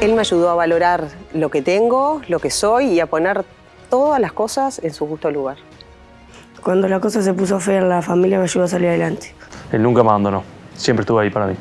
Él me ayudó a valorar lo que tengo, lo que soy y a poner todas las cosas en su justo lugar. Cuando la cosa se puso fea en la familia me ayudó a salir adelante. Él nunca me abandonó. Siempre estuvo ahí para mí.